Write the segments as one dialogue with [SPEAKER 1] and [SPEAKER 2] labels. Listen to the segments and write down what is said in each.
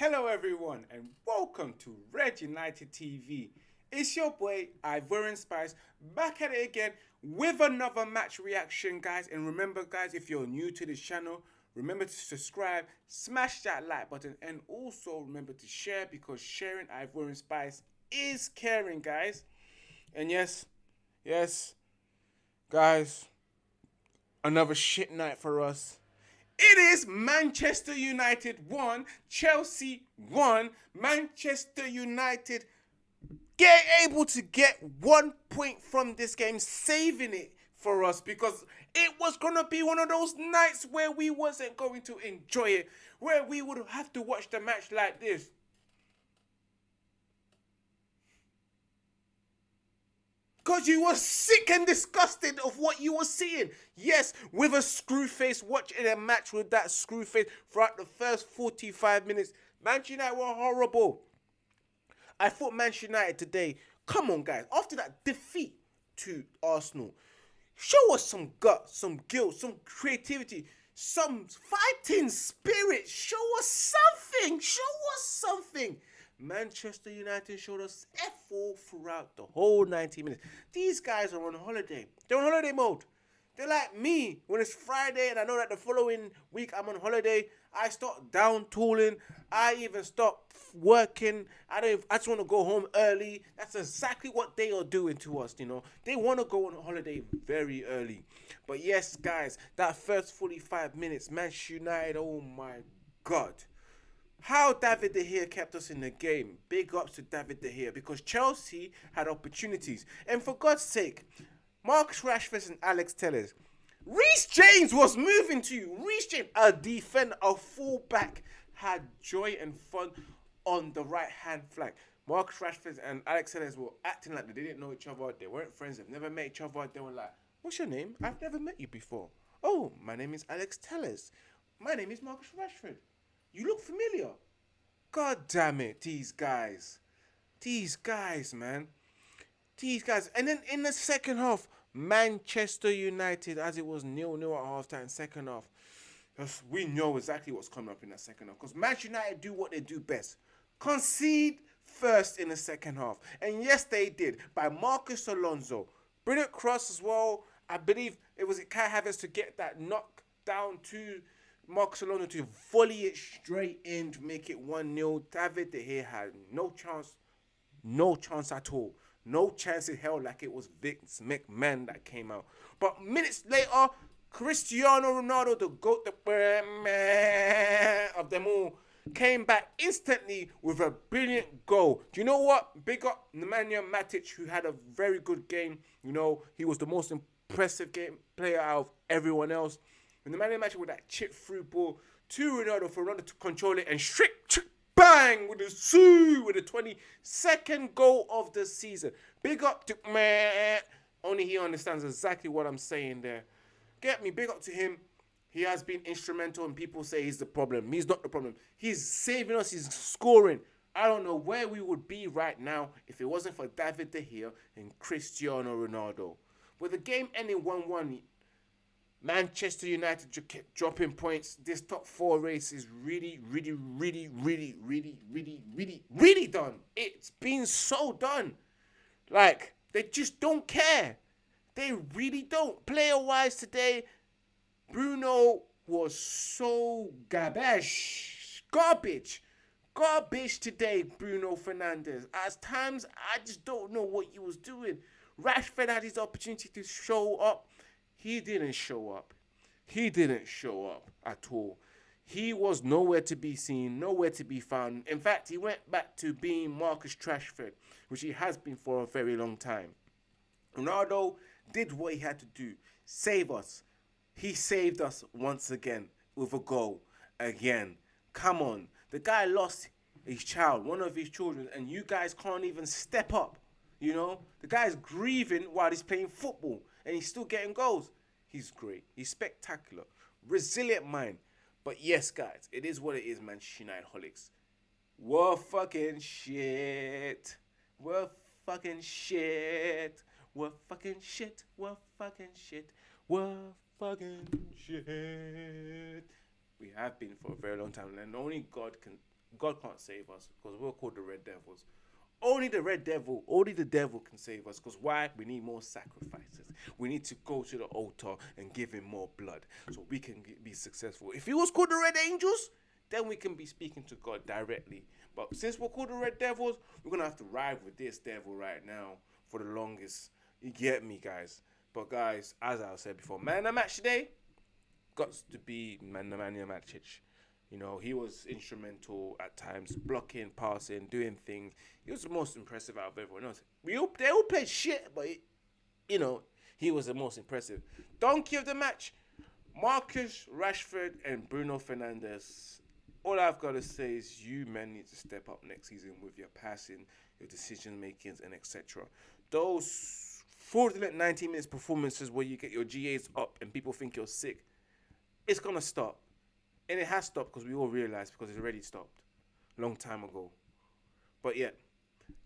[SPEAKER 1] Hello, everyone, and welcome to Red United TV. It's your boy Ivorian Spice back at it again with another match reaction, guys. And remember, guys, if you're new to this channel, remember to subscribe, smash that like button, and also remember to share because sharing Ivorian Spice is caring, guys. And yes, yes, guys, another shit night for us. It is Manchester United 1, Chelsea 1. Manchester United get able to get one point from this game, saving it for us because it was gonna be one of those nights where we wasn't going to enjoy it, where we would have to watch the match like this. Because you were sick and disgusted of what you were seeing. Yes, with a screw face, watching a match with that screw face throughout the first 45 minutes. Manchester United were horrible. I thought Manchester United today, come on, guys, after that defeat to Arsenal, show us some guts, some guilt, some creativity, some fighting spirit. Show us something. Show us something. Manchester United showed us F4 throughout the whole 90 minutes. These guys are on holiday. They're on holiday mode. They're like me. When it's Friday and I know that the following week I'm on holiday, I start down tooling. I even stop working. I don't. I just want to go home early. That's exactly what they are doing to us. You know, they want to go on holiday very early. But yes, guys, that first 45 minutes, Manchester United. Oh my God. How David De Gea kept us in the game. Big ups to David De Gea because Chelsea had opportunities. And for God's sake, Marcus Rashford and Alex Telles. Reece James was moving to you. Reece James, a defender, a fullback, had joy and fun on the right hand flank. Marcus Rashford and Alex Telles were acting like they didn't know each other. They weren't friends. They've never met each other. They were like, "What's your name? I've never met you before." Oh, my name is Alex Telles. My name is Marcus Rashford. You look familiar. God damn it, these guys. These guys, man. These guys. And then in the second half, Manchester United, as it was nil nil at halftime, second half. We know exactly what's coming up in that second half. Because Manchester United do what they do best. Concede first in the second half. And yes, they did. By Marcos Alonso. Brilliant cross as well. I believe it was Kai Havertz to get that knock down to Marcos Alonso to volley it straight in to make it 1-0. David De Gea had no chance. No chance at all. No chance in hell like it was Vince McMahon that came out. But minutes later, Cristiano Ronaldo, the GOAT, the man of them all, came back instantly with a brilliant goal. Do you know what? Big up Nemanja Matic, who had a very good game. You know, he was the most impressive game player out of everyone else. When the Nemanja Matic with that chip through ball to Ronaldo for Ronaldo to control it and straight bang with the Sue with the 22nd goal of the season. Big up to man. Only he understands exactly what I'm saying there. Get me, big up to him. He has been instrumental, and people say he's the problem. He's not the problem. He's saving us. He's scoring. I don't know where we would be right now if it wasn't for David De Gea and Cristiano Ronaldo. With the game ending 1-1, Manchester United kept dropping points. This top four race is really, really, really, really, really, really, really, really done. It's been so done. Like, they just don't care. They really don't. Player wise today, Bruno was so garbage. Garbage. Garbage today, Bruno Fernandes. At times, I just don't know what he was doing. Rashford had his opportunity to show up he didn't show up. He didn't show up at all. He was nowhere to be seen, nowhere to be found. In fact, he went back to being Marcus Trashford, which he has been for a very long time. Ronaldo did what he had to do save us. He saved us once again with a goal. Again. Come on. The guy lost his child, one of his children, and you guys can't even step up. You know? The guy's grieving while he's playing football and he's still getting goals. He's great. He's spectacular. Resilient mind. But yes, guys, it is what it is, Manchester United holics. We're fucking shit. We're fucking shit. We're fucking shit. We're fucking shit. We're fucking shit. We have been for a very long time, and only God can God can't save us because we're called the Red Devils. Only the Red Devil, only the devil can save us. Because why? We need more sacrifices. We need to go to the altar and give him more blood so we can be successful. If he was called the Red Angels, then we can be speaking to God directly. But since we're called the Red Devils, we're gonna have to ride with this devil right now for the longest. You get me, guys. But guys, as I said before, man, the match today got to be man, Nemanja Matic. You know, he was instrumental at times, blocking, passing, doing things. He was the most impressive out of everyone else. We all they all played shit, but it, you know, he was the most impressive. Donkey of the match, Marcus Rashford and Bruno Fernandes. All I've got to say is you men need to step up next season with your passing, your decision makings, and etc. Those fraudulent 90 minutes performances where you get your GAs up and people think you're sick, it's gonna stop and it has stopped because we all realized because it's already stopped a long time ago. But yeah,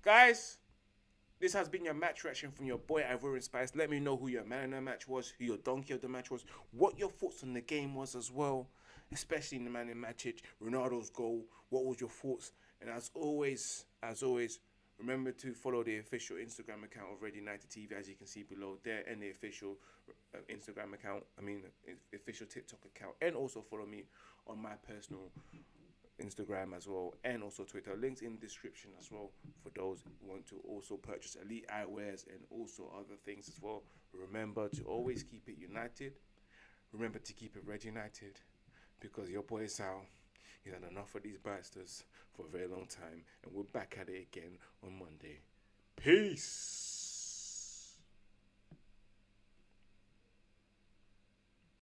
[SPEAKER 1] guys, this has been your match reaction from your boy Ivorian Spice. Let me know who your man of the match was, who your donkey of the match was, what your thoughts on the game was as well, especially in the man in match, Ronaldo's goal. What was your thoughts? And as always, as always, remember to follow the official Instagram account of Red United TV, as you can see below there, and the official uh, Instagram account. I mean, official TikTok account, and also follow me on my personal Instagram as well, and also Twitter. Links in the description as well for those who want to also purchase elite eyewears and also other things as well. Remember to always keep it united. Remember to keep it red united because your boy Sal, he's had enough of these bastards for a very long time, and we're back at it again on Monday. Peace.